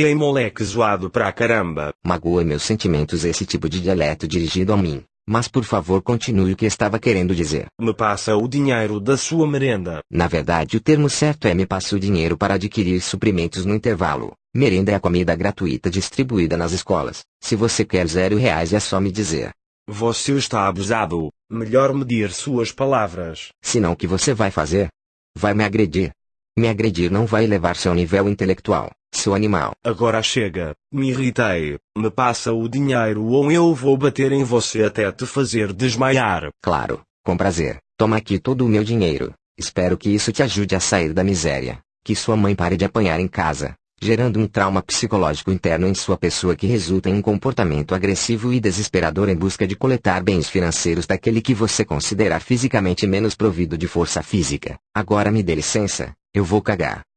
Ei moleque zoado pra caramba. Magoa meus sentimentos esse tipo de dialeto dirigido a mim. Mas por favor continue o que estava querendo dizer. Me passa o dinheiro da sua merenda. Na verdade o termo certo é me passa o dinheiro para adquirir suprimentos no intervalo. Merenda é a comida gratuita distribuída nas escolas. Se você quer zero reais é só me dizer. Você está abusado. Melhor medir suas palavras. Senão o que você vai fazer? Vai me agredir. Me agredir não vai elevar seu nível intelectual, seu animal. Agora chega. Me irritei. Me passa o dinheiro ou eu vou bater em você até te fazer desmaiar. Claro, com prazer. Toma aqui todo o meu dinheiro. Espero que isso te ajude a sair da miséria. Que sua mãe pare de apanhar em casa gerando um trauma psicológico interno em sua pessoa que resulta em um comportamento agressivo e desesperador em busca de coletar bens financeiros daquele que você considera fisicamente menos provido de força física. Agora me dê licença, eu vou cagar.